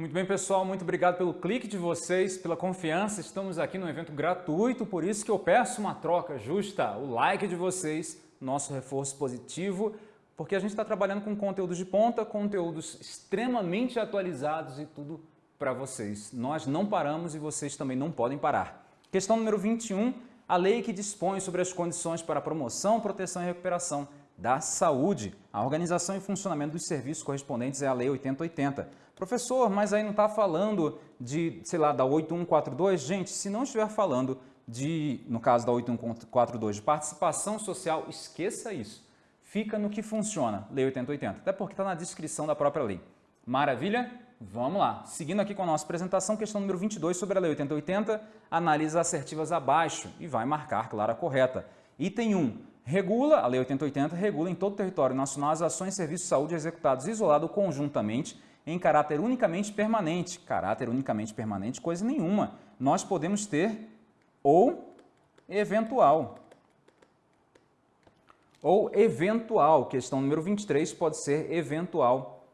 Muito bem, pessoal, muito obrigado pelo clique de vocês, pela confiança. Estamos aqui num evento gratuito, por isso que eu peço uma troca justa, o like de vocês, nosso reforço positivo, porque a gente está trabalhando com conteúdos de ponta, conteúdos extremamente atualizados e tudo para vocês. Nós não paramos e vocês também não podem parar. Questão número 21, a lei que dispõe sobre as condições para promoção, proteção e recuperação da saúde. A organização e funcionamento dos serviços correspondentes é a Lei 8080. Professor, mas aí não está falando de, sei lá, da 8142? Gente, se não estiver falando de, no caso da 8142, de participação social, esqueça isso. Fica no que funciona, Lei 8080, até porque está na descrição da própria lei. Maravilha? Vamos lá. Seguindo aqui com a nossa apresentação, questão número 22 sobre a Lei 8080, analisa assertivas abaixo e vai marcar, claro, a correta. Item 1 regula, a Lei 8080 regula em todo o território nacional as ações e serviços de saúde executados isolado ou conjuntamente em caráter unicamente permanente. Caráter unicamente permanente, coisa nenhuma. Nós podemos ter ou eventual. Ou eventual. Questão número 23 pode ser eventual.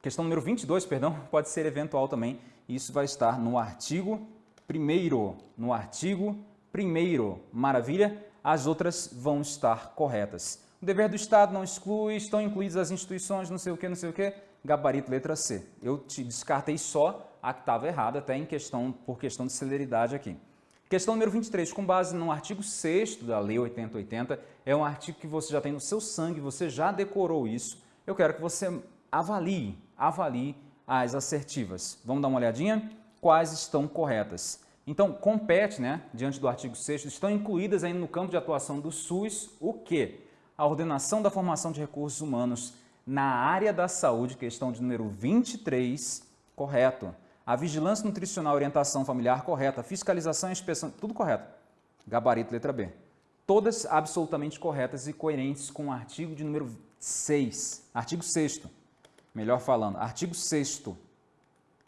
Questão número 22, perdão, pode ser eventual também. Isso vai estar no artigo 1 No artigo 1 Maravilha? As outras vão estar corretas. O dever do Estado não exclui, estão incluídas as instituições, não sei o que, não sei o que, gabarito letra C. Eu te descartei só a que estava errada, até em questão, por questão de celeridade aqui. Questão número 23, com base no artigo 6 da Lei 8080, é um artigo que você já tem no seu sangue, você já decorou isso. Eu quero que você avalie, avalie as assertivas. Vamos dar uma olhadinha? Quais estão corretas? Então, compete, né, diante do artigo 6 estão incluídas ainda no campo de atuação do SUS o quê? A ordenação da formação de recursos humanos na área da saúde, questão de número 23, correto. A vigilância nutricional, orientação familiar, correta. Fiscalização e inspeção, tudo correto. Gabarito, letra B. Todas absolutamente corretas e coerentes com o artigo de número 6. Artigo 6 melhor falando, artigo 6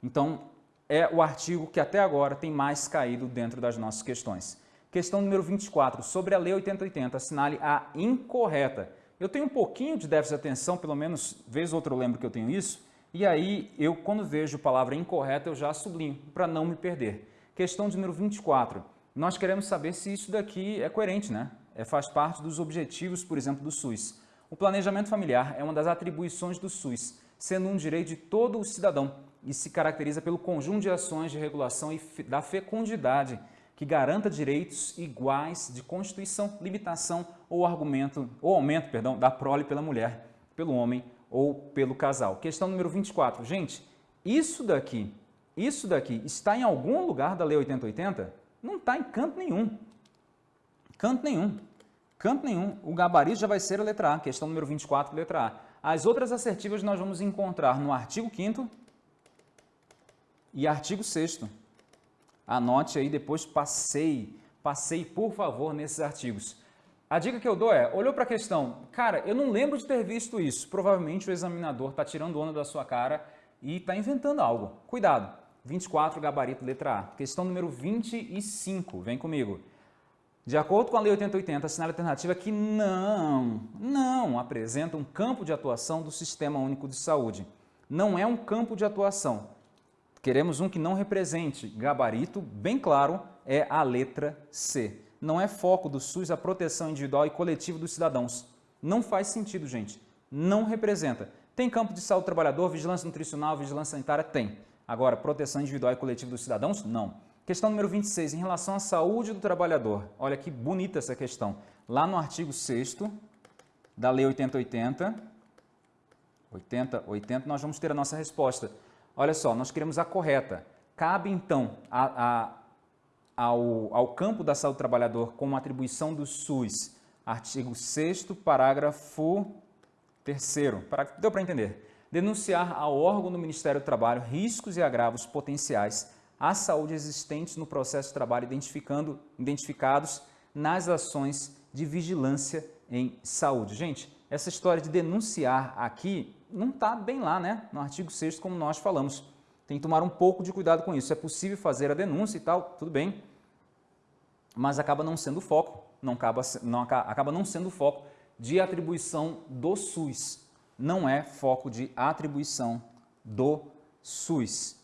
Então, é o artigo que até agora tem mais caído dentro das nossas questões. Questão número 24, sobre a Lei 8080, assinale a incorreta. Eu tenho um pouquinho de déficit de atenção, pelo menos vez ou outra eu lembro que eu tenho isso, e aí eu, quando vejo a palavra incorreta, eu já sublinho, para não me perder. Questão número 24, nós queremos saber se isso daqui é coerente, né? É, faz parte dos objetivos, por exemplo, do SUS. O planejamento familiar é uma das atribuições do SUS, sendo um direito de todo o cidadão e se caracteriza pelo conjunto de ações de regulação e da fecundidade que garanta direitos iguais de constituição, limitação ou argumento ou aumento, perdão, da prole pela mulher, pelo homem ou pelo casal. Questão número 24. Gente, isso daqui, isso daqui está em algum lugar da Lei 8080? Não está em canto nenhum. Canto nenhum. Canto nenhum. O gabarito já vai ser a letra A, questão número 24, letra A. As outras assertivas nós vamos encontrar no artigo 5 e artigo 6 Anote aí, depois passei, passei por favor nesses artigos. A dica que eu dou é, olhou para a questão, cara, eu não lembro de ter visto isso. Provavelmente o examinador está tirando onda da sua cara e está inventando algo. Cuidado. 24, gabarito, letra A. Questão número 25, vem comigo. De acordo com a Lei 8080, assinale alternativa que não, não apresenta um campo de atuação do Sistema Único de Saúde. Não é um campo de atuação. Queremos um que não represente gabarito, bem claro, é a letra C. Não é foco do SUS a proteção individual e coletiva dos cidadãos. Não faz sentido, gente. Não representa. Tem campo de saúde do trabalhador, vigilância nutricional, vigilância sanitária? Tem. Agora, proteção individual e coletiva dos cidadãos? Não. Questão número 26, em relação à saúde do trabalhador. Olha que bonita essa questão. Lá no artigo 6 da Lei 8080, 80, 80, nós vamos ter a nossa resposta. Olha só, nós queremos a correta. Cabe, então, a, a, ao, ao campo da saúde do trabalhador como atribuição do SUS, artigo 6 parágrafo 3 Deu para entender? Denunciar ao órgão do Ministério do Trabalho riscos e agravos potenciais à saúde existentes no processo de trabalho identificando, identificados nas ações de vigilância em saúde. Gente, essa história de denunciar aqui não está bem lá, né? No artigo 6 como nós falamos. Tem que tomar um pouco de cuidado com isso. É possível fazer a denúncia e tal, tudo bem, mas acaba não sendo foco, não acaba, não, acaba não sendo foco de atribuição do SUS. Não é foco de atribuição do SUS.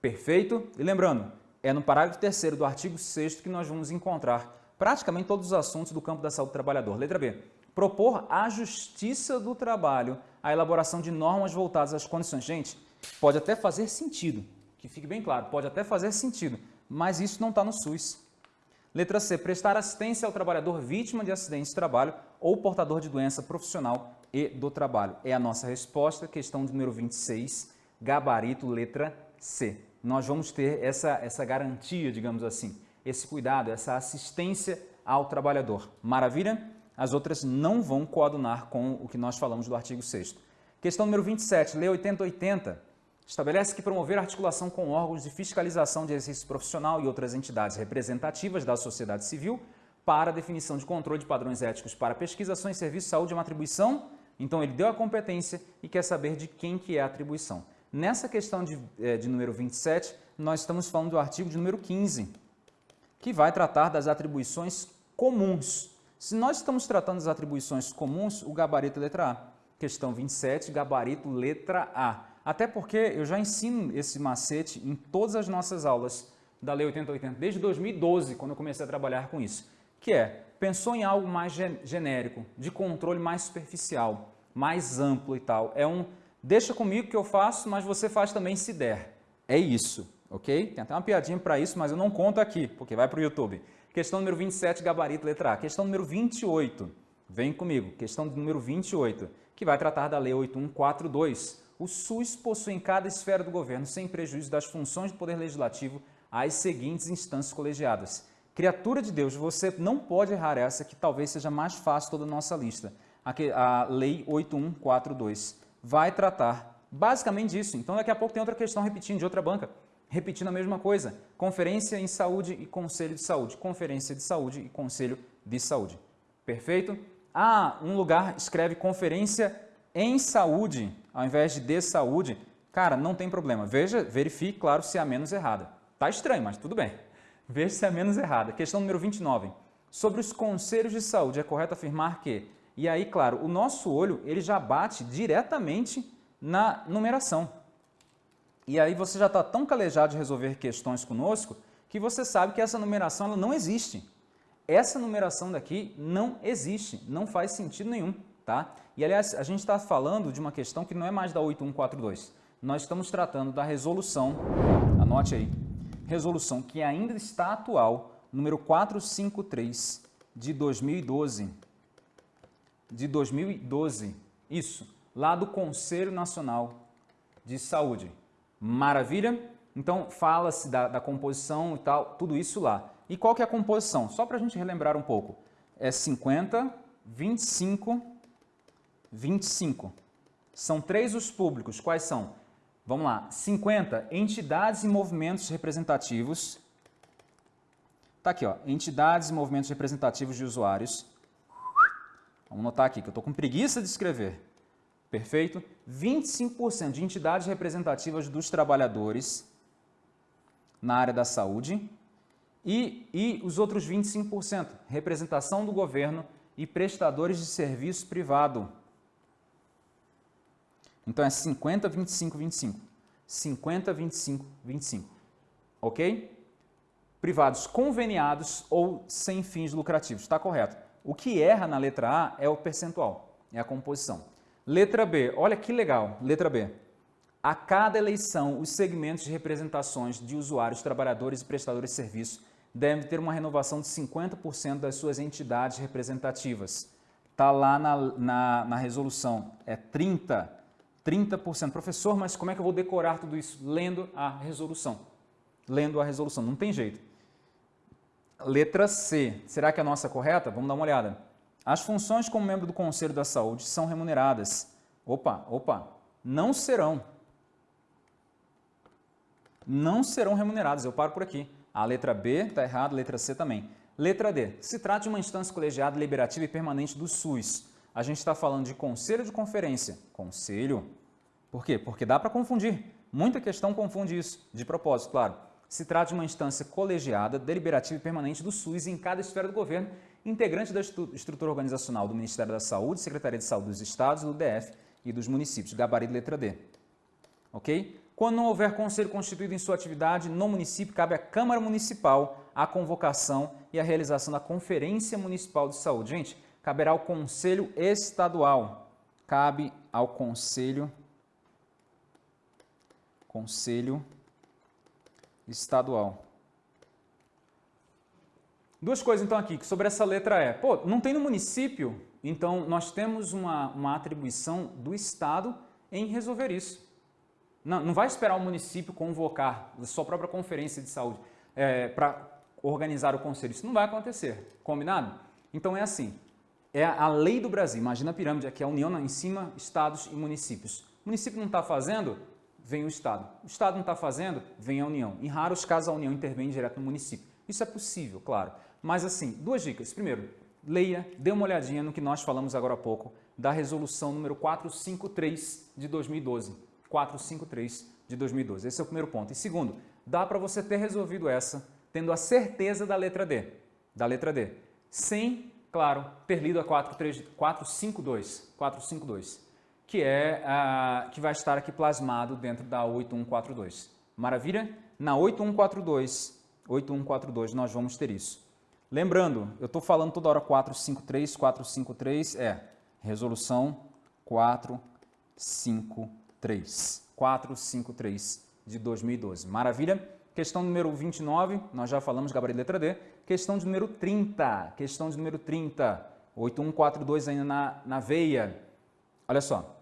Perfeito? E lembrando, é no parágrafo 3 do artigo 6 que nós vamos encontrar praticamente todos os assuntos do campo da saúde do trabalhador. Letra B. Propor à Justiça do Trabalho a elaboração de normas voltadas às condições. Gente, pode até fazer sentido, que fique bem claro, pode até fazer sentido, mas isso não está no SUS. Letra C. Prestar assistência ao trabalhador vítima de acidente de trabalho ou portador de doença profissional e do trabalho. É a nossa resposta, questão número 26, gabarito letra C. Nós vamos ter essa, essa garantia, digamos assim, esse cuidado, essa assistência ao trabalhador. Maravilha? As outras não vão coadunar com o que nós falamos do artigo 6 Questão número 27, Lei 8080, estabelece que promover articulação com órgãos de fiscalização de exercício profissional e outras entidades representativas da sociedade civil para definição de controle de padrões éticos para pesquisações, serviços de saúde é uma atribuição, então ele deu a competência e quer saber de quem que é a atribuição. Nessa questão de, eh, de número 27, nós estamos falando do artigo de número 15, que vai tratar das atribuições comuns. Se nós estamos tratando das atribuições comuns, o gabarito letra A. Questão 27, gabarito letra A. Até porque eu já ensino esse macete em todas as nossas aulas da Lei 8080, desde 2012, quando eu comecei a trabalhar com isso, que é, pensou em algo mais genérico, de controle mais superficial, mais amplo e tal. É um, deixa comigo que eu faço, mas você faz também se der. É isso ok? Tem até uma piadinha para isso, mas eu não conto aqui, porque vai para o YouTube. Questão número 27, gabarito, letra A. Questão número 28, vem comigo. Questão número 28, que vai tratar da Lei 8142. O SUS possui em cada esfera do governo, sem prejuízo das funções do Poder Legislativo, as seguintes instâncias colegiadas. Criatura de Deus, você não pode errar essa, que talvez seja mais fácil toda a nossa lista. A Lei 8142 vai tratar basicamente disso. Então, daqui a pouco tem outra questão repetindo de outra banca repetindo a mesma coisa. Conferência em saúde e conselho de saúde. Conferência de saúde e conselho de saúde. Perfeito? Ah, um lugar escreve conferência em saúde, ao invés de de saúde. Cara, não tem problema. Veja, verifique, claro, se é a menos errada. Tá estranho, mas tudo bem. Veja se é a menos errada. Questão número 29. Sobre os conselhos de saúde, é correto afirmar que... E aí, claro, o nosso olho ele já bate diretamente na numeração. E aí você já está tão calejado de resolver questões conosco que você sabe que essa numeração ela não existe. Essa numeração daqui não existe, não faz sentido nenhum. Tá? E aliás, a gente está falando de uma questão que não é mais da 8142. Nós estamos tratando da resolução, anote aí, resolução que ainda está atual, número 453 de 2012. De 2012, isso, lá do Conselho Nacional de Saúde. Maravilha? Então, fala-se da, da, composição e tal, tudo isso lá. E qual que é a composição? Só para a gente relembrar um pouco. É 50, 25, 25. São três os públicos. Quais são? Vamos lá. 50, entidades e movimentos representativos. Tá aqui, ó. Entidades e movimentos representativos de usuários. Vamos notar aqui que eu estou com preguiça de escrever. Perfeito? 25% de entidades representativas dos trabalhadores na área da saúde e, e os outros 25%, representação do governo e prestadores de serviço privado. Então é 50, 25, 25. 50, 25, 25. Ok? Privados conveniados ou sem fins lucrativos. Está correto. O que erra na letra A é o percentual, é a composição. Letra B, olha que legal, letra B. A cada eleição, os segmentos de representações de usuários, trabalhadores e prestadores de serviço devem ter uma renovação de 50% das suas entidades representativas. Está lá na, na, na, resolução, é 30%. 30%. Professor, mas como é que eu vou decorar tudo isso? Lendo a resolução. Lendo a resolução, não tem jeito. Letra C, será que é a nossa correta? Vamos dar uma olhada. As funções como membro do Conselho da Saúde são remuneradas. Opa, opa, não serão. Não serão remuneradas. Eu paro por aqui. A letra B está errada, a letra C também. Letra D. Se trata de uma instância colegiada, deliberativa e permanente do SUS. A gente está falando de conselho de conferência. Conselho. Por quê? Porque dá para confundir. Muita questão confunde isso, de propósito, claro. Se trata de uma instância colegiada, deliberativa e permanente do SUS em cada esfera do governo integrante da estrutura organizacional do Ministério da Saúde, Secretaria de Saúde dos Estados, do DF e dos municípios, gabarito letra D. Ok? Quando não houver conselho constituído em sua atividade, no município cabe à Câmara Municipal a convocação e a realização da Conferência Municipal de Saúde. Gente, caberá ao Conselho Estadual. Cabe ao Conselho Conselho Estadual. Duas coisas então aqui sobre essa letra E. Pô, não tem no município, então nós temos uma, uma atribuição do Estado em resolver isso. Não, não vai esperar o município convocar a sua própria conferência de saúde é, para organizar o conselho. Isso não vai acontecer. Combinado? Então é assim. É a lei do Brasil. Imagina a pirâmide, aqui é a União em cima, estados e municípios. O município não está fazendo, vem o Estado. O Estado não está fazendo, vem a União. Em raros casos, a União intervém direto no município. Isso é possível, claro. Mas assim, duas dicas. Primeiro, leia, dê uma olhadinha no que nós falamos agora há pouco da resolução número 453 de 2012. 453 de 2012. Esse é o primeiro ponto. E segundo, dá para você ter resolvido essa tendo a certeza da letra D, da letra D, sem, claro, ter lido a 452, 452, que é a, que vai estar aqui plasmado dentro da 8142. Maravilha? Na 8142, 8142 nós vamos ter isso. Lembrando, eu estou falando toda hora 453, 453 é resolução 453, 453 de 2012. Maravilha? Questão número 29, nós já falamos gabarito letra D. Questão de número 30, questão de número 30, 8142 ainda na, na veia. Olha só,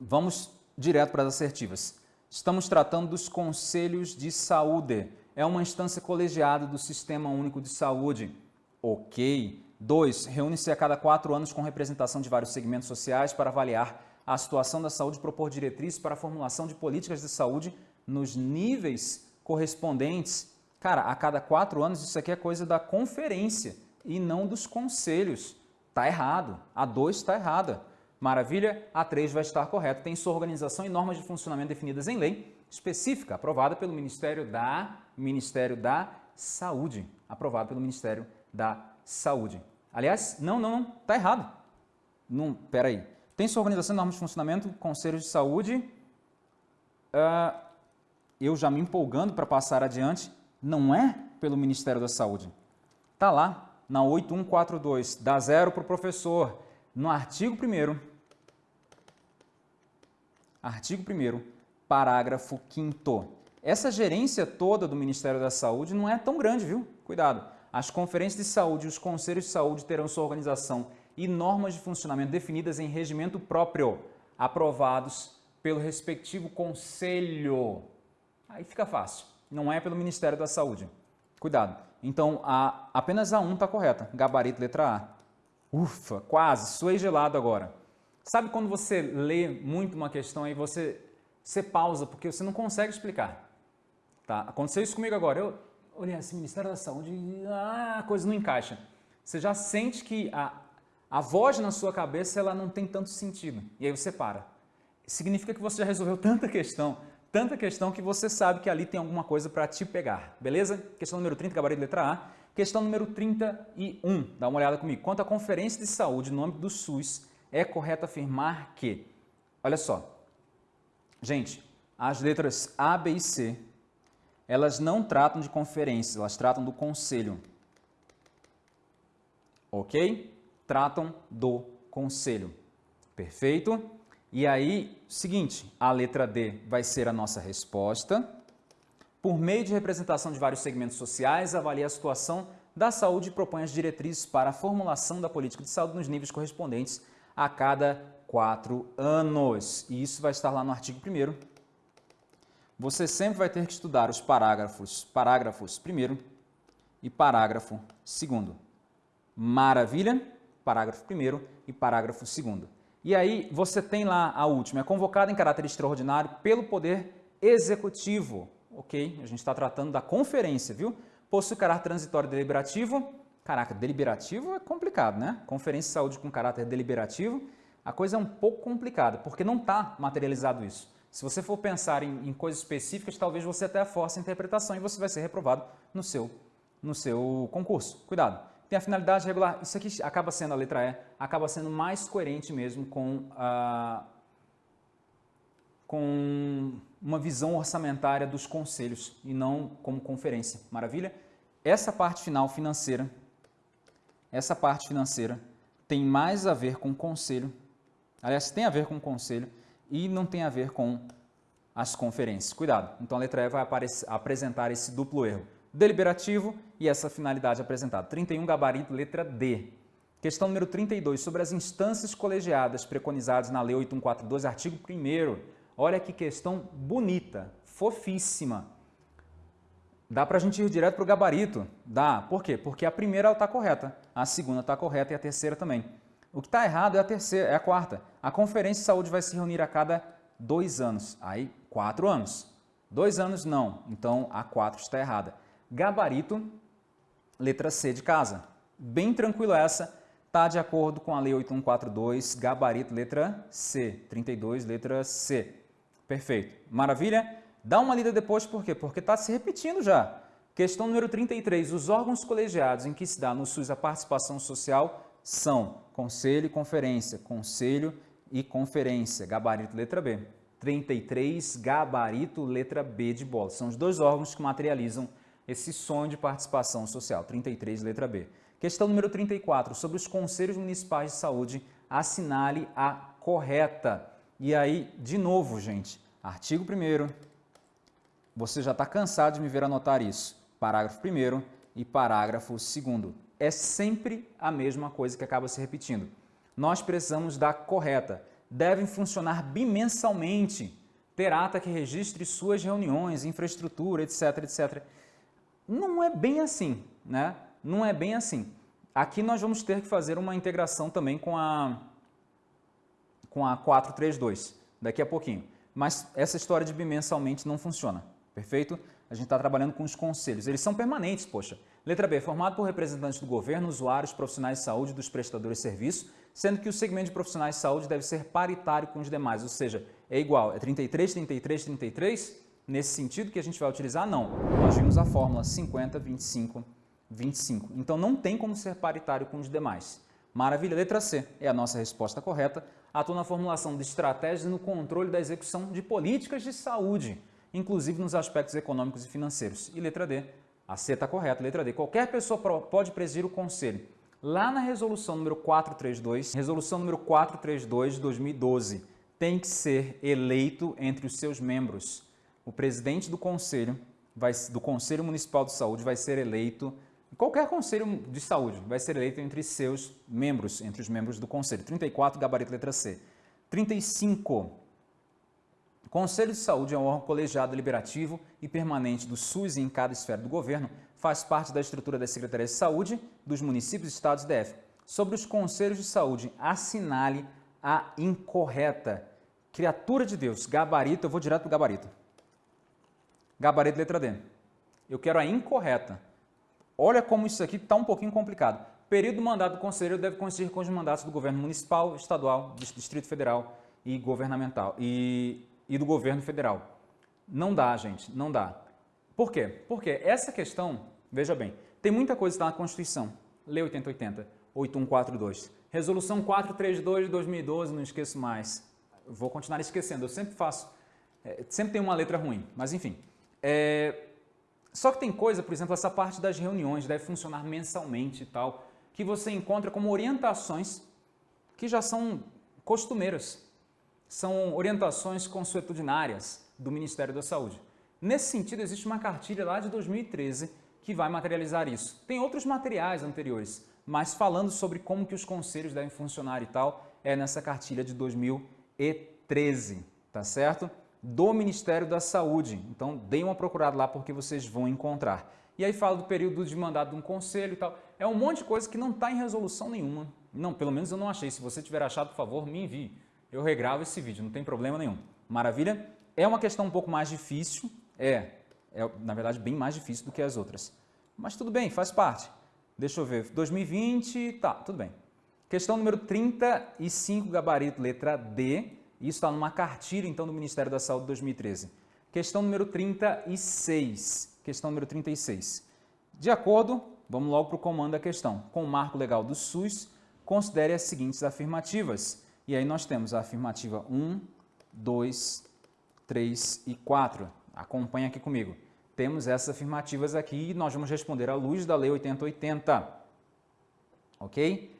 vamos direto para as assertivas. Estamos tratando dos conselhos de saúde. É uma instância colegiada do Sistema Único de Saúde. Ok. 2. Reúne-se a cada quatro anos com representação de vários segmentos sociais para avaliar a situação da saúde e propor diretrizes para a formulação de políticas de saúde nos níveis correspondentes. Cara, a cada quatro anos isso aqui é coisa da conferência e não dos conselhos. Está errado. A 2 está errada. Maravilha? A 3 vai estar correta. Tem sua organização e normas de funcionamento definidas em lei específica, aprovada pelo Ministério da, Ministério da Saúde. Aprovada pelo Ministério da Saúde. Aliás, não, não, não, está errado. Não, peraí. Tem sua organização normas de funcionamento, conselhos de saúde. Uh, eu já me empolgando para passar adiante, não é pelo Ministério da Saúde. Está lá, na 8142, dá zero para o professor. No artigo 1 artigo 1 parágrafo 5 Essa gerência toda do Ministério da Saúde não é tão grande, viu? Cuidado. As conferências de saúde e os conselhos de saúde terão sua organização e normas de funcionamento definidas em regimento próprio, aprovados pelo respectivo conselho Aí fica fácil. Não é pelo Ministério da Saúde. Cuidado. Então, a, apenas a 1 está correta. Gabarito, letra A. Ufa, quase. Suei gelado agora. Sabe quando você lê muito uma questão e você, você pausa porque você não consegue explicar? Tá? Aconteceu isso comigo agora. Eu olhei assim, Ministério da Saúde, ah, a coisa não encaixa. Você já sente que a, a voz na sua cabeça ela não tem tanto sentido. E aí você para. Significa que você já resolveu tanta questão tanta questão que você sabe que ali tem alguma coisa para te pegar, beleza? Questão número 30, gabarito letra A. Questão número 31, dá uma olhada comigo. Quanto à Conferência de Saúde no âmbito do SUS, é correto afirmar que, olha só, gente, as letras A, B e C, elas não tratam de conferência, elas tratam do conselho. Ok? Tratam do conselho. Perfeito? E aí, seguinte, a letra D vai ser a nossa resposta. Por meio de representação de vários segmentos sociais, avalia a situação da saúde e propõe as diretrizes para a formulação da política de saúde nos níveis correspondentes a cada quatro anos. E isso vai estar lá no artigo 1 Você sempre vai ter que estudar os parágrafos, parágrafos 1 e parágrafo 2 Maravilha? Parágrafo 1 e parágrafo 2 e aí você tem lá a última, é convocada em caráter extraordinário pelo Poder Executivo. Ok? A gente está tratando da conferência, viu? Possui caráter transitório deliberativo. Caraca, deliberativo é complicado, né? Conferência de saúde com caráter deliberativo, a coisa é um pouco complicada, porque não está materializado isso. Se você for pensar em, em, coisas específicas, talvez você até force a interpretação e você vai ser reprovado no seu, no seu concurso. Cuidado! tem a finalidade regular. Isso aqui acaba sendo a letra E, acaba sendo mais coerente mesmo com, a, com uma visão orçamentária dos conselhos e não como conferência. Maravilha? Essa parte final financeira, essa parte financeira tem mais a ver com conselho, aliás, tem a ver com o conselho e não tem a ver com as conferências. Cuidado, então a letra E vai apresentar esse duplo erro. Deliberativo e essa finalidade apresentada. 31, gabarito, letra D. Questão número 32, sobre as instâncias colegiadas preconizadas na Lei 8142, artigo 1 Olha que questão bonita, fofíssima. Dá para a gente ir direto para o gabarito? Dá. Por quê? Porque a primeira está correta, a segunda está correta e a terceira também. O que está errado é a terceira, é a quarta. A Conferência de Saúde vai se reunir a cada dois anos. Aí, quatro anos. Dois anos, não. Então, a quatro está errada. Gabarito, letra C de casa. Bem tranquilo essa está de acordo com a Lei 8142, gabarito letra C, 32, letra C. Perfeito. Maravilha? Dá uma lida depois, por quê? Porque está se repetindo já. Questão número 33. Os órgãos colegiados em que se dá no SUS a participação social são Conselho e Conferência, Conselho e Conferência, gabarito letra B. 33, gabarito letra B de bola. São os dois órgãos que materializam esse sonho de participação social. 33, letra B. Questão número 34, sobre os conselhos municipais de saúde, assinale a correta. E aí, de novo, gente, artigo 1 você já está cansado de me ver anotar isso. Parágrafo 1 e parágrafo 2 É sempre a mesma coisa que acaba se repetindo. Nós precisamos da correta. Devem funcionar bimensalmente. Ter ata que registre suas reuniões, infraestrutura, etc, etc. Não é bem assim, né? não é bem assim. Aqui nós vamos ter que fazer uma integração também com a, com a 432, daqui a pouquinho. Mas essa história de bimensalmente não funciona, perfeito? A gente está trabalhando com os conselhos, eles são permanentes, poxa. Letra B, formado por representantes do governo, usuários, profissionais de saúde dos prestadores de serviço, sendo que o segmento de profissionais de saúde deve ser paritário com os demais, ou seja, é igual, é 33, 33, 33, nesse sentido que a gente vai utilizar? Não. Nós vimos a fórmula 50, 25, 25. Então não tem como ser paritário com os demais. Maravilha, letra C é a nossa resposta correta. Atua na formulação de estratégias e no controle da execução de políticas de saúde, inclusive nos aspectos econômicos e financeiros. E letra D, a C está correta, letra D. Qualquer pessoa pode presidir o conselho. Lá na resolução número 432, resolução número 432 de 2012, tem que ser eleito entre os seus membros. O presidente do conselho, vai, do Conselho Municipal de Saúde vai ser eleito Qualquer conselho de saúde vai ser eleito entre seus membros, entre os membros do conselho. 34, gabarito letra C. 35. Conselho de Saúde é um órgão colegiado deliberativo e permanente do SUS em cada esfera do governo, faz parte da estrutura das Secretarias de Saúde dos municípios, estados e DF. Sobre os conselhos de saúde, assinale a incorreta. Criatura de Deus, gabarito, eu vou direto para o gabarito. Gabarito letra D. Eu quero a incorreta. Olha como isso aqui está um pouquinho complicado. Período do mandato do conselheiro deve coincidir com os mandatos do governo municipal, estadual, Distrito Federal e governamental e, e do governo federal. Não dá, gente, não dá. Por quê? Porque essa questão, veja bem, tem muita coisa que está na Constituição. Lei 8080, 8142. Resolução 432 de 2012, não esqueço mais. Vou continuar esquecendo, eu sempre faço, é, sempre tem uma letra ruim, mas enfim. É, só que tem coisa, por exemplo, essa parte das reuniões deve funcionar mensalmente e tal, que você encontra como orientações que já são costumeiras. São orientações consuetudinárias do Ministério da Saúde. Nesse sentido, existe uma cartilha lá de 2013 que vai materializar isso. Tem outros materiais anteriores, mas falando sobre como que os conselhos devem funcionar e tal, é nessa cartilha de 2013, tá certo? do Ministério da Saúde. Então, deem uma procurada lá porque vocês vão encontrar. E aí fala do período de mandato de um conselho e tal. É um monte de coisa que não está em resolução nenhuma. Não, pelo menos eu não achei. Se você tiver achado, por favor, me envie. Eu regravo esse vídeo, não tem problema nenhum. Maravilha? É uma questão um pouco mais difícil. É, é na verdade, bem mais difícil do que as outras. Mas tudo bem, faz parte. Deixa eu ver. 2020, tá, tudo bem. Questão número 35, gabarito, letra D. Isso está numa cartilha, então, do Ministério da Saúde 2013. Questão número 36. Questão número 36. De acordo, vamos logo para o comando da questão. Com o marco legal do SUS, considere as seguintes afirmativas. E aí nós temos a afirmativa 1, 2, 3 e 4. Acompanha aqui comigo. Temos essas afirmativas aqui e nós vamos responder à luz da Lei 8080. Ok?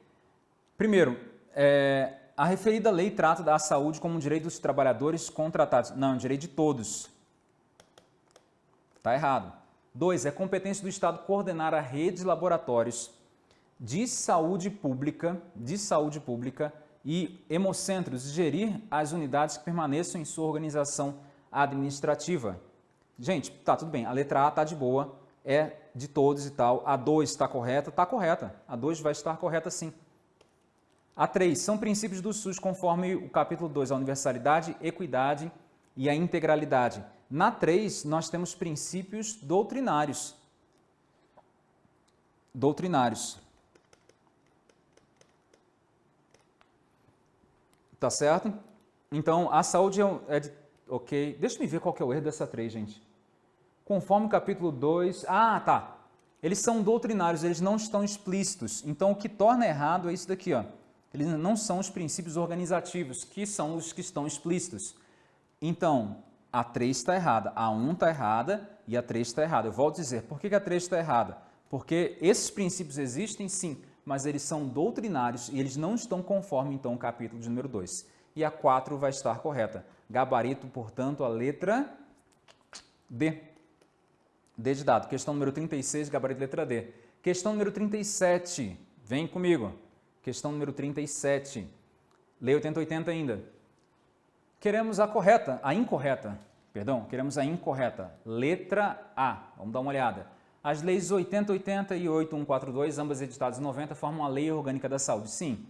Primeiro, é, a referida lei trata da saúde como um direito dos trabalhadores contratados. Não, é direito de todos. Está errado. Dois, é competência do Estado coordenar a rede de laboratórios de saúde pública, de saúde pública e hemocentros gerir as unidades que permaneçam em sua organização administrativa. Gente, tá tudo bem, a letra A tá de boa, é de todos e tal, a 2 está correta, está correta, a 2 vai estar correta sim. A 3 são princípios do SUS conforme o capítulo 2, a universalidade, equidade e a integralidade. Na 3, nós temos princípios doutrinários. Doutrinários. Tá certo? Então, a saúde é, é de... Ok. Deixa eu ver qual que é o erro dessa 3, gente. Conforme o capítulo 2... Ah, tá. Eles são doutrinários, eles não estão explícitos. Então, o que torna errado é isso daqui, ó. Eles não são os princípios organizativos, que são os que estão explícitos. Então, a 3 está errada, a 1 está errada e a 3 está errada. Eu volto a dizer, por que a 3 está errada? Porque esses princípios existem, sim, mas eles são doutrinários e eles não estão conforme, então, o capítulo de número 2. E a 4 vai estar correta. Gabarito, portanto, a letra D. D de dado. Questão número 36, gabarito letra D. Questão número 37, vem comigo. Questão número 37. Lei 8080 ainda. Queremos a correta, a incorreta, perdão, queremos a incorreta. Letra A. Vamos dar uma olhada. As leis 8080 e 8142, ambas editadas em 90, formam a Lei Orgânica da Saúde. Sim.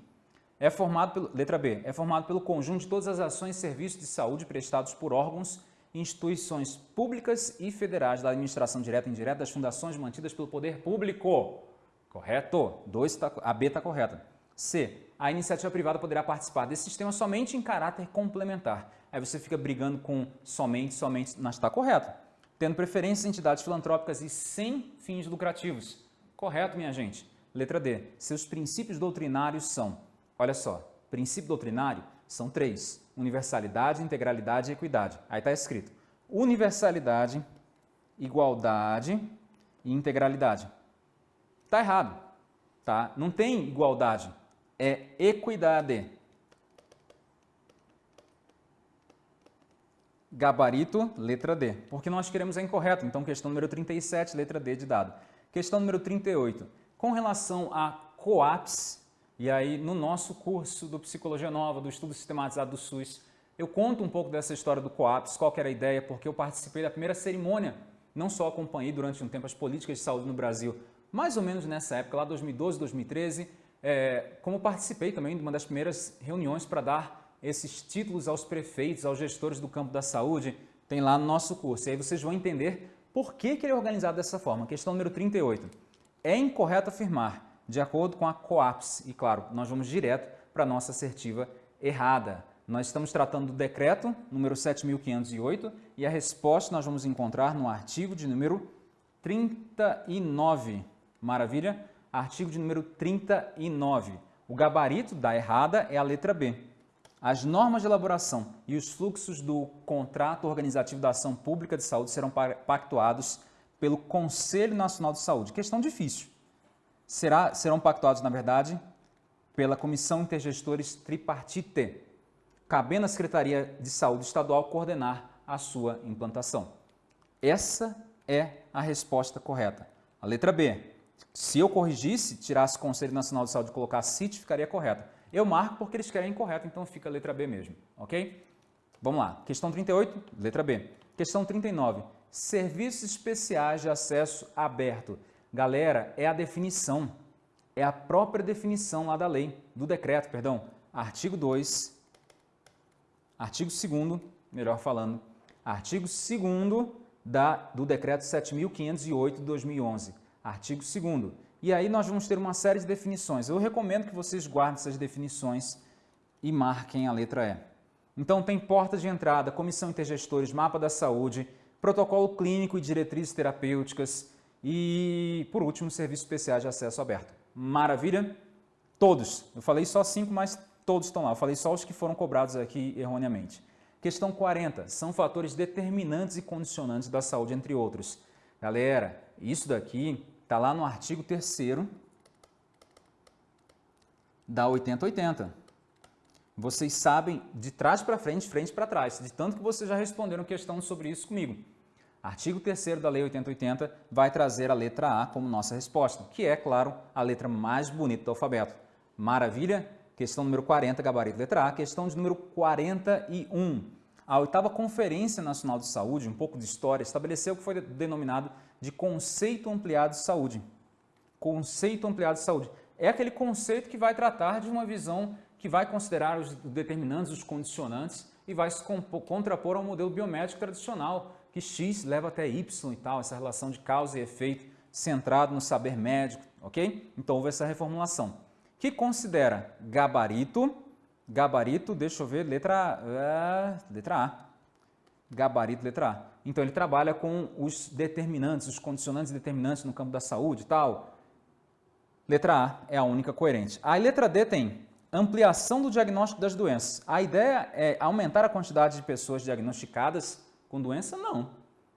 É formado pelo, letra B, é formado pelo conjunto de todas as ações e serviços de saúde prestados por órgãos instituições públicas e federais da administração direta e indireta das fundações mantidas pelo poder público. Correto? Dois tá, a B está correta. C. A iniciativa privada poderá participar desse sistema somente em caráter complementar. Aí você fica brigando com somente, somente, mas está correto tendo preferências em entidades filantrópicas e sem fins lucrativos. Correto, minha gente? Letra D. Seus princípios doutrinários são, olha só, princípio doutrinário são três, universalidade, integralidade e equidade. Aí está escrito universalidade, igualdade e integralidade. Está errado, tá? Não tem igualdade, é equidade. Gabarito, letra D, porque nós queremos a incorreta, então questão número 37, letra D de dado. Questão número 38, com relação a COAPS, e aí no nosso curso do Psicologia Nova, do Estudo Sistematizado do SUS, eu conto um pouco dessa história do COAPS, qual era a ideia, porque eu participei da primeira cerimônia, não só acompanhei durante um tempo as políticas de saúde no Brasil, mais ou menos nessa época, lá 2012, 2013, é, como participei também de uma das primeiras reuniões para dar esses títulos aos prefeitos, aos gestores do campo da saúde, tem lá no nosso curso. E aí vocês vão entender por que, que ele é organizado dessa forma. Questão número 38. É incorreto afirmar, de acordo com a COAPS, e claro, nós vamos direto para a nossa assertiva errada. Nós estamos tratando do decreto número 7.508 e a resposta nós vamos encontrar no artigo de número 39. Maravilha? Artigo de número 39. O gabarito da errada é a letra B. As normas de elaboração e os fluxos do contrato organizativo da ação pública de saúde serão pactuados pelo Conselho Nacional de Saúde. Questão difícil. Será, serão pactuados, na verdade, pela Comissão Intergestores Tripartite, cabendo à Secretaria de Saúde Estadual coordenar a sua implantação. Essa é a resposta correta. A letra B. Se eu corrigisse, tirasse Conselho Nacional de Saúde e colocasse CIT, ficaria correta. Eu marco porque eles querem incorreto, então fica a letra B mesmo, ok? Vamos lá. Questão 38, letra B. Questão 39. Serviços especiais de acesso aberto. Galera, é a definição, é a própria definição lá da lei, do decreto, perdão. Artigo 2, artigo 2 melhor falando, artigo 2 da, do decreto 7.508 de 2011. Artigo 2 e aí nós vamos ter uma série de definições. Eu recomendo que vocês guardem essas definições e marquem a letra E. Então tem porta de entrada, comissão intergestores, mapa da saúde, protocolo clínico e diretrizes terapêuticas e, por último, serviços especiais de acesso aberto. Maravilha? Todos. Eu falei só cinco, mas todos estão lá. Eu falei só os que foram cobrados aqui erroneamente. Questão 40. São fatores determinantes e condicionantes da saúde, entre outros. Galera, isso daqui está lá no artigo 3 da 8080. Vocês sabem de trás para frente, frente para trás, de tanto que vocês já responderam questão sobre isso comigo. Artigo 3 da Lei 8080 vai trazer a letra A como nossa resposta, que é, claro, a letra mais bonita do alfabeto. Maravilha? Questão número 40, gabarito letra A. Questão de número 41. A oitava Conferência Nacional de Saúde, um pouco de história, estabeleceu o que foi denominado de conceito ampliado de saúde. Conceito ampliado de saúde. É aquele conceito que vai tratar de uma visão que vai considerar os determinantes, os condicionantes e vai se contrapor ao modelo biomédico tradicional, que X leva até Y e tal, essa relação de causa e efeito centrado no saber médico, ok? Então houve essa reformulação. Que considera gabarito, gabarito, deixa eu ver, letra, uh, letra A. Gabarito, letra A. Então ele trabalha com os determinantes, os condicionantes determinantes no campo da saúde e tal. Letra A é a única coerente. A letra D tem ampliação do diagnóstico das doenças. A ideia é aumentar a quantidade de pessoas diagnosticadas com doença? Não.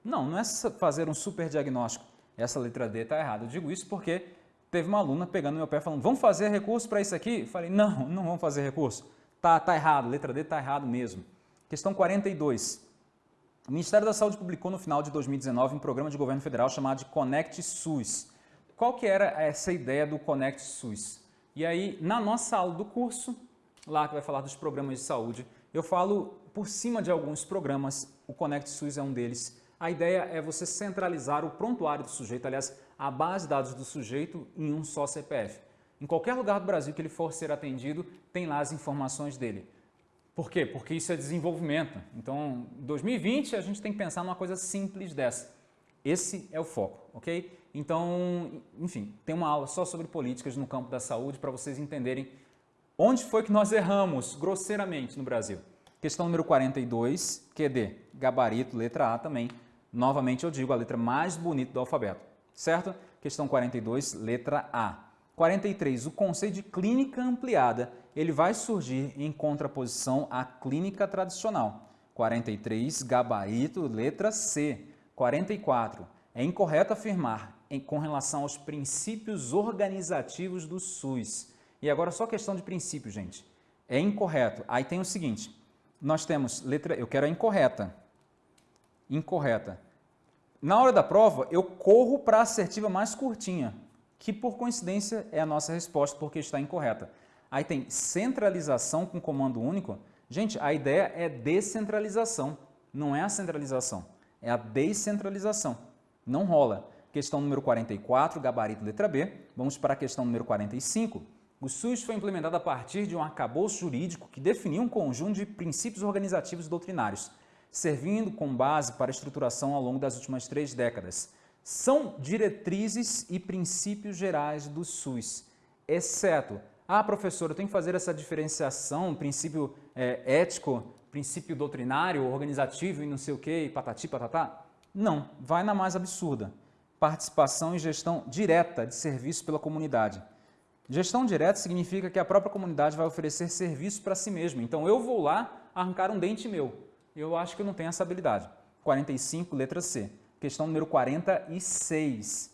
Não, não é fazer um super diagnóstico. Essa letra D está errada. Eu digo isso porque teve uma aluna pegando meu pé falando, vamos fazer recurso para isso aqui? Eu falei, não, não vamos fazer recurso. Tá, tá errado, letra D está errado mesmo. Questão 42. O Ministério da Saúde publicou no final de 2019 um programa de governo federal chamado de Conect SUS. Qual que era essa ideia do Conect SUS? E aí, na nossa aula do curso, lá que vai falar dos programas de saúde, eu falo por cima de alguns programas, o Conect SUS é um deles. A ideia é você centralizar o prontuário do sujeito, aliás, a base de dados do sujeito em um só CPF. Em qualquer lugar do Brasil que ele for ser atendido, tem lá as informações dele. Por quê? Porque isso é desenvolvimento. Então, em 2020, a gente tem que pensar numa coisa simples dessa. Esse é o foco, ok? Então, enfim, tem uma aula só sobre políticas no campo da saúde para vocês entenderem onde foi que nós erramos grosseiramente no Brasil. Questão número 42, QD, gabarito, letra A também. Novamente eu digo a letra mais bonita do alfabeto, certo? Questão 42, letra A. 43, o conceito de clínica ampliada, ele vai surgir em contraposição à clínica tradicional. 43, gabarito, letra C. 44, é incorreto afirmar em, com relação aos princípios organizativos do SUS. E agora só questão de princípio, gente. É incorreto. Aí tem o seguinte, nós temos letra, eu quero a incorreta. Incorreta. Na hora da prova, eu corro para a assertiva mais curtinha, que por coincidência é a nossa resposta porque está incorreta. Aí tem centralização com comando único. Gente, a ideia é descentralização, não é a centralização, é a descentralização. Não rola. Questão número 44, gabarito letra B. Vamos para a questão número 45. O SUS foi implementado a partir de um arcabouço jurídico que definiu um conjunto de princípios organizativos doutrinários, servindo como base para a estruturação ao longo das últimas três décadas. São diretrizes e princípios gerais do SUS, exceto, ah, professor, eu tenho que fazer essa diferenciação, princípio é, ético, princípio doutrinário, organizativo e não sei o que, patati, patatá? Não, vai na mais absurda. Participação e gestão direta de serviço pela comunidade. Gestão direta significa que a própria comunidade vai oferecer serviço para si mesma. Então, eu vou lá arrancar um dente meu. Eu acho que eu não tenho essa habilidade. 45, letra C. Questão número 46.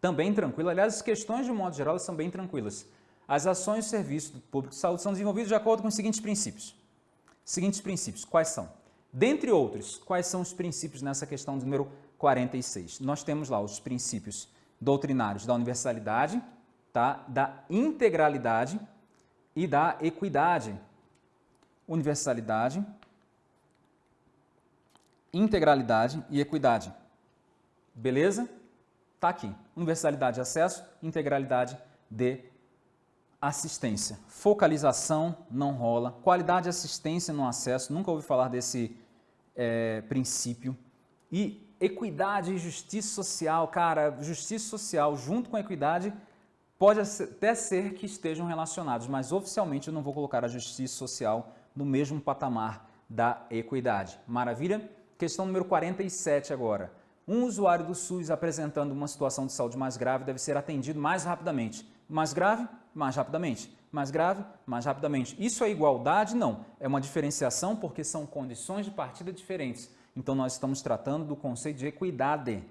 Também tranquila. Aliás, as questões, de um modo geral, são bem tranquilas. As ações e serviços do público de saúde são desenvolvidos de acordo com os seguintes princípios. Seguintes princípios, quais são? Dentre outros, quais são os princípios nessa questão número 46? Nós temos lá os princípios doutrinários da universalidade, tá? da integralidade e da equidade. Universalidade, integralidade e equidade. Beleza? Tá aqui. Universalidade de acesso, integralidade de assistência. Focalização não rola. Qualidade de assistência no acesso, nunca ouvi falar desse é, princípio. E equidade e justiça social, cara, justiça social junto com equidade Pode até ser que estejam relacionados, mas oficialmente eu não vou colocar a justiça social no mesmo patamar da equidade. Maravilha? Questão número 47 agora. Um usuário do SUS apresentando uma situação de saúde mais grave deve ser atendido mais rapidamente. Mais grave, mais rapidamente. mais grave, mais rapidamente. Isso é igualdade? Não. É uma diferenciação porque são condições de partida diferentes. Então, nós estamos tratando do conceito de equidade.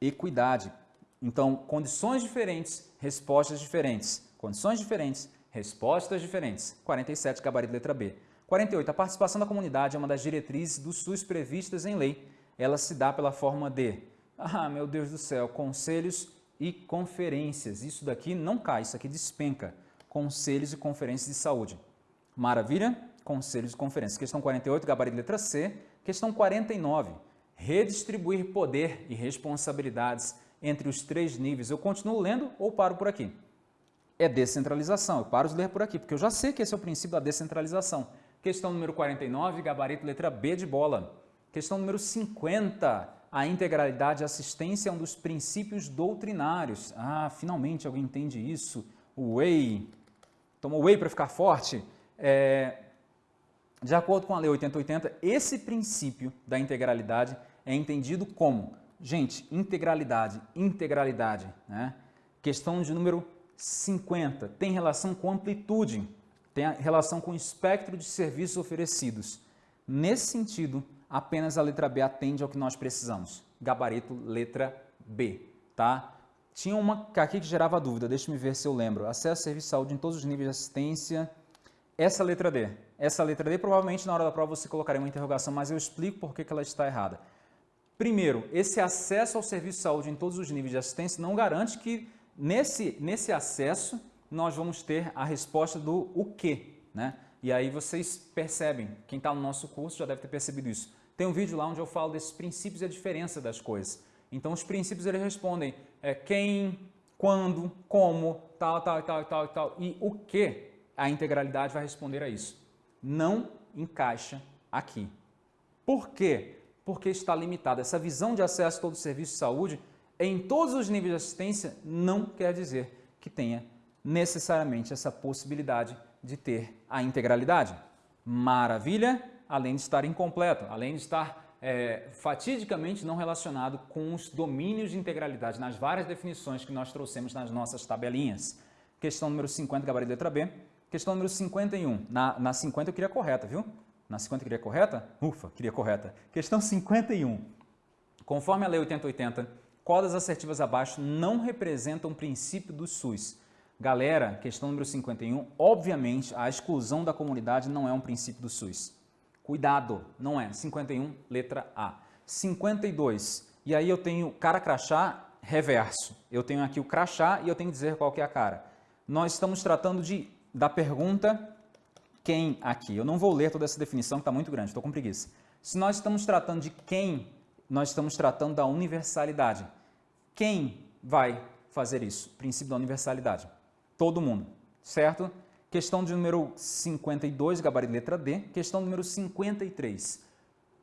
Equidade. Então, condições diferentes, respostas diferentes. Condições diferentes, respostas diferentes. 47, gabarito letra B. 48. A participação da comunidade é uma das diretrizes do SUS previstas em lei. Ela se dá pela forma de, ah, meu Deus do céu, conselhos e conferências. Isso daqui não cai, isso aqui despenca. Conselhos e conferências de saúde. Maravilha? Conselhos e conferências. Questão 48, gabarito letra C. Questão 49. Redistribuir poder e responsabilidades entre os três níveis. Eu continuo lendo ou paro por aqui? É descentralização. Eu paro de ler por aqui, porque eu já sei que esse é o princípio da descentralização. Questão número 49, gabarito letra B de bola. Questão número 50, a integralidade e assistência é um dos princípios doutrinários. Ah, finalmente alguém entende isso. O whey, tomou whey para ficar forte. É, de acordo com a Lei 8080, esse princípio da integralidade é entendido como, gente, integralidade, integralidade, né? Questão de número 50, tem relação com amplitude tem relação com o espectro de serviços oferecidos. Nesse sentido, apenas a letra B atende ao que nós precisamos. Gabarito letra B, tá? Tinha uma aqui que gerava dúvida, deixa-me ver se eu lembro. Acesso serviço de saúde em todos os níveis de assistência. Essa letra D. Essa letra D, provavelmente na hora da prova você colocaria uma interrogação, mas eu explico por que ela está errada. Primeiro, esse acesso ao serviço de saúde em todos os níveis de assistência não garante que nesse, nesse acesso nós vamos ter a resposta do o que, né? E aí vocês percebem, quem está no nosso curso já deve ter percebido isso. Tem um vídeo lá onde eu falo desses princípios e a diferença das coisas. Então os princípios eles respondem é, quem, quando, como, tal, tal, tal, tal, tal. E o que a integralidade vai responder a isso. Não encaixa aqui. Por quê? Porque está limitada. Essa visão de acesso a todo serviço de saúde em todos os níveis de assistência não quer dizer que tenha necessariamente essa possibilidade de ter a integralidade. Maravilha, além de estar incompleto, além de estar é, fatidicamente não relacionado com os domínios de integralidade nas várias definições que nós trouxemos nas nossas tabelinhas. Questão número 50, gabarito letra B. Questão número 51. Na, na 50 eu queria correta, viu? Na 50 eu queria correta? Ufa, queria correta. Questão 51. Conforme a Lei 8080, qual das assertivas abaixo não representa um princípio do SUS? Galera, questão número 51, obviamente a exclusão da comunidade não é um princípio do SUS. Cuidado, não é. 51, letra A. 52, e aí eu tenho cara crachá reverso. Eu tenho aqui o crachá e eu tenho que dizer qual que é a cara. Nós estamos tratando de, da pergunta quem aqui. Eu não vou ler toda essa definição que está muito grande, estou com preguiça. Se nós estamos tratando de quem, nós estamos tratando da universalidade. Quem vai fazer isso? Princípio da universalidade todo mundo, certo? Questão de número 52, gabarito letra D. Questão número 53.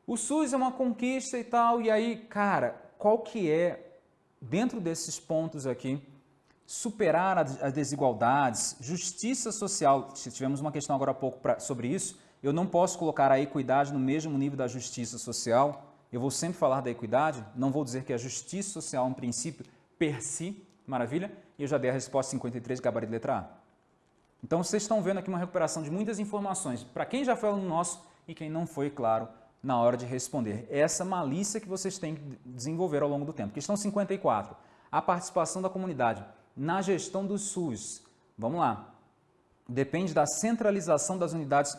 O SUS é uma conquista e tal, e aí, cara, qual que é, dentro desses pontos aqui, superar as desigualdades, justiça social, tivemos uma questão agora há pouco pra, sobre isso, eu não posso colocar a equidade no mesmo nível da justiça social, eu vou sempre falar da equidade, não vou dizer que a justiça social é um princípio per si, maravilha? E eu já dei a resposta 53, gabarito letra A. Então, vocês estão vendo aqui uma recuperação de muitas informações para quem já foi aluno nosso e quem não foi, claro, na hora de responder. Essa malícia que vocês têm que desenvolver ao longo do tempo. Questão 54. A participação da comunidade na gestão do SUS. Vamos lá. Depende da centralização das unidades.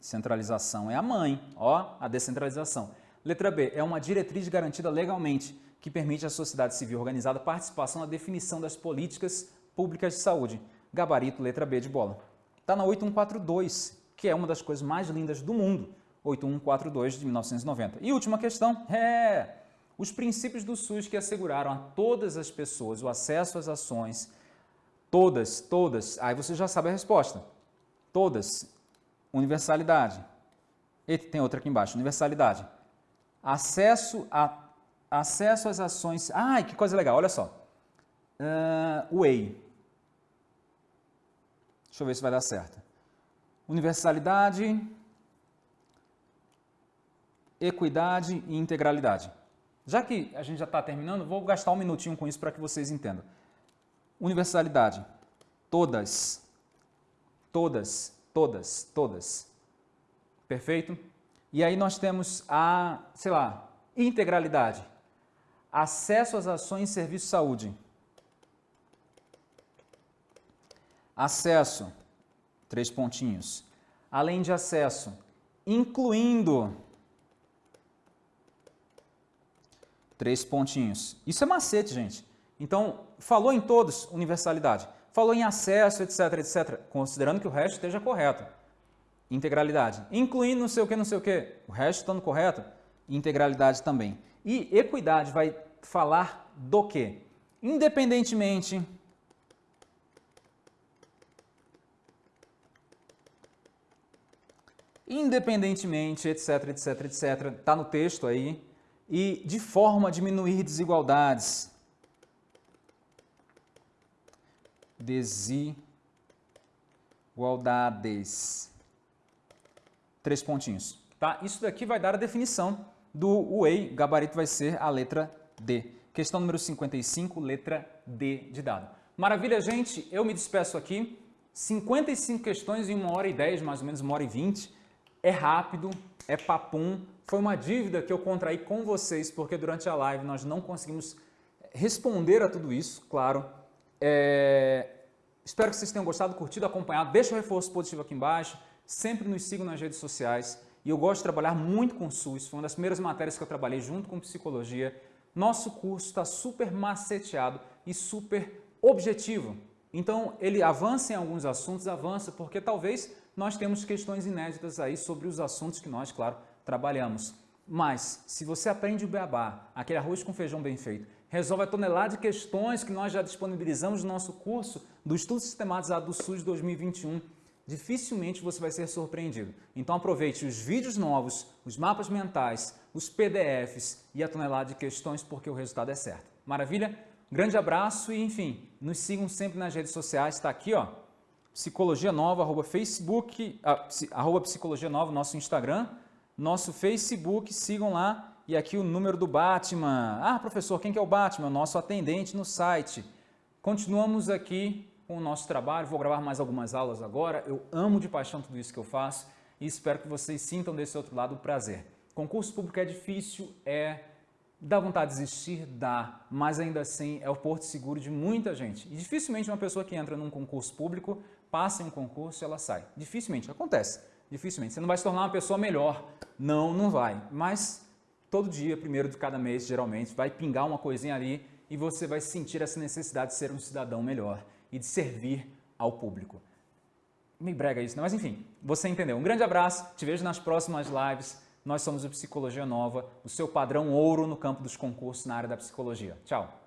Centralização é a mãe, ó, a descentralização. Letra B. É uma diretriz garantida legalmente que permite à sociedade civil organizada participação na definição das políticas públicas de saúde. Gabarito, letra B de bola. Está na 8142, que é uma das coisas mais lindas do mundo. 8142 de 1990. E última questão, é os princípios do SUS que asseguraram a todas as pessoas o acesso às ações, todas, todas, aí você já sabe a resposta. Todas, universalidade. E tem outra aqui embaixo, universalidade. Acesso a acesso às ações... Ai, que coisa legal, olha só. Uh, Way. Deixa eu ver se vai dar certo. Universalidade, equidade e integralidade. Já que a gente já está terminando, vou gastar um minutinho com isso para que vocês entendam. Universalidade. Todas. Todas, todas, todas. Perfeito? E aí nós temos a, sei lá, integralidade. Acesso às ações e serviços de saúde. Acesso, três pontinhos. Além de acesso, incluindo três pontinhos. Isso é macete, gente. Então, falou em todos, universalidade. Falou em acesso, etc, etc, considerando que o resto esteja correto. Integralidade. Incluindo não sei o que, não sei o que. O resto estando correto, integralidade também. E equidade vai falar do quê? Independentemente independentemente, etc, etc, etc, está no texto aí, e de forma a diminuir desigualdades. Desigualdades. Três pontinhos. Tá? Isso daqui vai dar a definição do Whey, gabarito vai ser a letra D. Questão número 55, letra D de dado. Maravilha, gente, eu me despeço aqui. 55 questões em uma hora e 10, mais ou menos uma hora e 20 é rápido, é papum. Foi uma dívida que eu contraí com vocês, porque durante a live nós não conseguimos responder a tudo isso, claro. É... Espero que vocês tenham gostado, curtido, acompanhado. Deixa o reforço positivo aqui embaixo. Sempre nos sigam nas redes sociais. E eu gosto de trabalhar muito com SUS. Foi uma das primeiras matérias que eu trabalhei junto com psicologia. Nosso curso está super maceteado e super objetivo. Então, ele avança em alguns assuntos, avança, porque talvez nós temos questões inéditas aí sobre os assuntos que nós, claro, trabalhamos. Mas, se você aprende o beabá, aquele arroz com feijão bem feito, resolve a tonelada de questões que nós já disponibilizamos no nosso curso do Estudo Sistematizado do SUS 2021, dificilmente você vai ser surpreendido. Então aproveite os vídeos novos, os mapas mentais, os PDFs e a tonelada de questões porque o resultado é certo. Maravilha? Grande abraço e, enfim, nos sigam sempre nas redes sociais, está aqui, ó, Psicologia Nova, arroba Facebook, ah, arroba Psicologia Nova, nosso Instagram, nosso Facebook, sigam lá. E aqui o número do Batman. Ah, professor, quem que é o Batman? Nosso atendente no site. Continuamos aqui com o nosso trabalho, vou gravar mais algumas aulas agora. Eu amo de paixão tudo isso que eu faço e espero que vocês sintam desse outro lado o prazer. Concurso público é difícil, é Dá vontade de desistir? Dá, mas ainda assim é o porto seguro de muita gente. E dificilmente uma pessoa que entra num concurso público passa em um concurso e ela sai. Dificilmente, acontece. Dificilmente. Você não vai se tornar uma pessoa melhor. Não, não vai. Mas todo dia, primeiro de cada mês, geralmente, vai pingar uma coisinha ali e você vai sentir essa necessidade de ser um cidadão melhor e de servir ao público. Me brega isso, não? Mas enfim, você entendeu. Um grande abraço, te vejo nas próximas lives. Nós somos o Psicologia Nova, o seu padrão ouro no campo dos concursos na área da psicologia. Tchau!